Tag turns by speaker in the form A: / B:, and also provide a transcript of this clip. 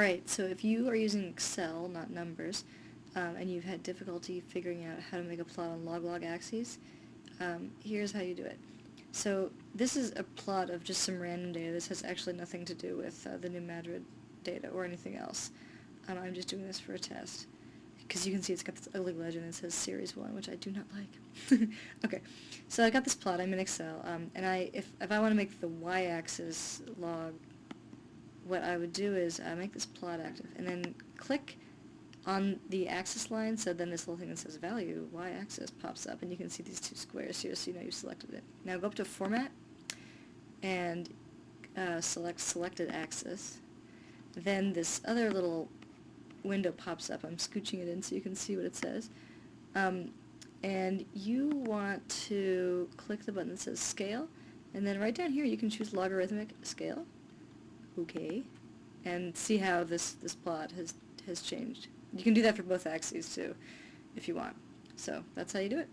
A: Alright, so if you are using Excel, not numbers, um, and you've had difficulty figuring out how to make a plot on log-log axes, um, here's how you do it. So this is a plot of just some random data. This has actually nothing to do with uh, the New Madrid data or anything else. Um, I'm just doing this for a test. Because you can see it's got this ugly legend that says Series 1, which I do not like. okay, so I got this plot. I'm in Excel. Um, and I, if, if I want to make the y-axis log what I would do is uh, make this plot active and then click on the axis line so then this little thing that says value y-axis pops up and you can see these two squares here so you know you selected it. Now go up to format and uh, select selected axis then this other little window pops up. I'm scooching it in so you can see what it says. Um, and you want to click the button that says scale and then right down here you can choose logarithmic scale okay, and see how this, this plot has, has changed. You can do that for both axes too, if you want. So that's how you do it.